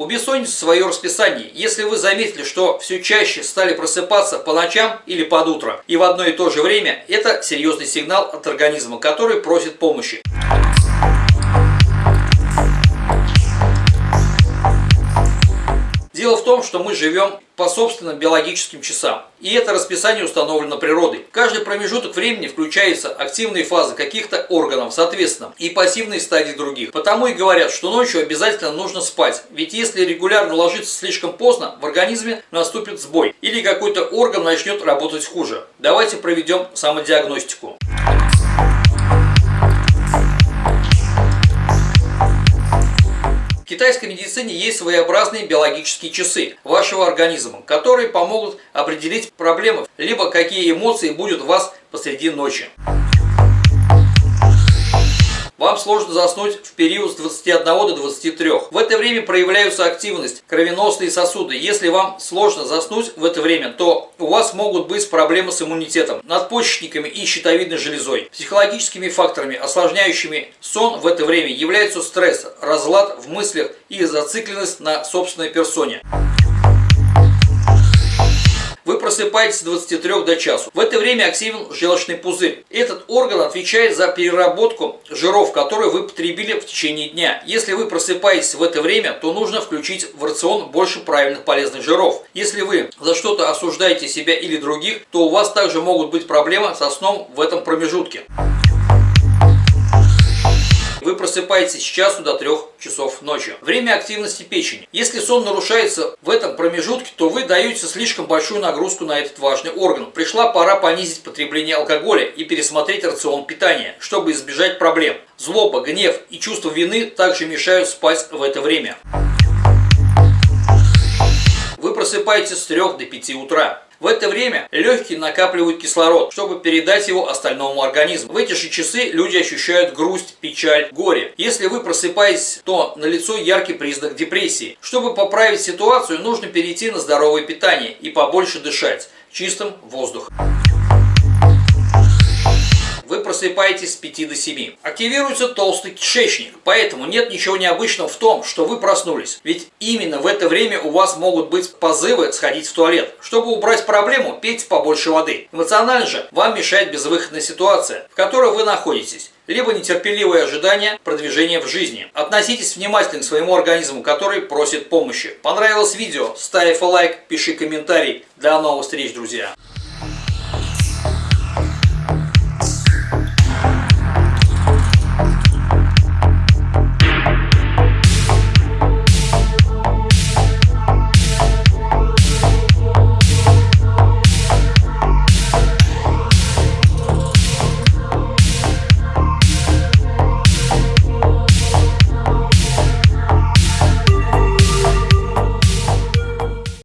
У бессонницы свое расписание. Если вы заметили, что все чаще стали просыпаться по ночам или под утро и в одно и то же время, это серьезный сигнал от организма, который просит помощи. Дело в том, что мы живем по собственным биологическим часам. И это расписание установлено природой. Каждый промежуток времени включается активные фазы каких-то органов, соответственно, и пассивные стадии других. Потому и говорят, что ночью обязательно нужно спать. Ведь если регулярно ложиться слишком поздно, в организме наступит сбой. Или какой-то орган начнет работать хуже. Давайте проведем самодиагностику. В китайской медицине есть своеобразные биологические часы вашего организма, которые помогут определить проблемы, либо какие эмоции будут у вас посреди ночи. Вам сложно заснуть в период с 21 до 23. В это время проявляются активность, кровеносные сосуды. Если вам сложно заснуть в это время, то у вас могут быть проблемы с иммунитетом, надпочечниками и щитовидной железой. Психологическими факторами, осложняющими сон в это время, являются стресс, разлад в мыслях и зацикленность на собственной персоне. Вы просыпаетесь с 23 до часу. В это время активен желчный пузырь. Этот орган отвечает за переработку жиров, которые вы потребили в течение дня. Если вы просыпаетесь в это время, то нужно включить в рацион больше правильных полезных жиров. Если вы за что-то осуждаете себя или других, то у вас также могут быть проблемы со сном в этом промежутке. Вы просыпаетесь с часу до 3 часов ночи. Время активности печени. Если сон нарушается в этом промежутке, то вы даете слишком большую нагрузку на этот важный орган. Пришла пора понизить потребление алкоголя и пересмотреть рацион питания, чтобы избежать проблем. Злоба, гнев и чувство вины также мешают спать в это время. Вы просыпаетесь с 3 до 5 утра. В это время легкие накапливают кислород, чтобы передать его остальному организму. В эти же часы люди ощущают грусть, печаль, горе. Если вы просыпаетесь, то налицо яркий признак депрессии. Чтобы поправить ситуацию, нужно перейти на здоровое питание и побольше дышать чистым воздухом просыпаетесь с 5 до 7. Активируется толстый кишечник, поэтому нет ничего необычного в том, что вы проснулись. Ведь именно в это время у вас могут быть позывы сходить в туалет. Чтобы убрать проблему, пейте побольше воды. Эмоционально же вам мешает безвыходная ситуация, в которой вы находитесь либо нетерпеливое ожидание продвижения в жизни. Относитесь внимательно к своему организму, который просит помощи. Понравилось видео? Ставь лайк, пиши комментарий. До новых встреч, друзья!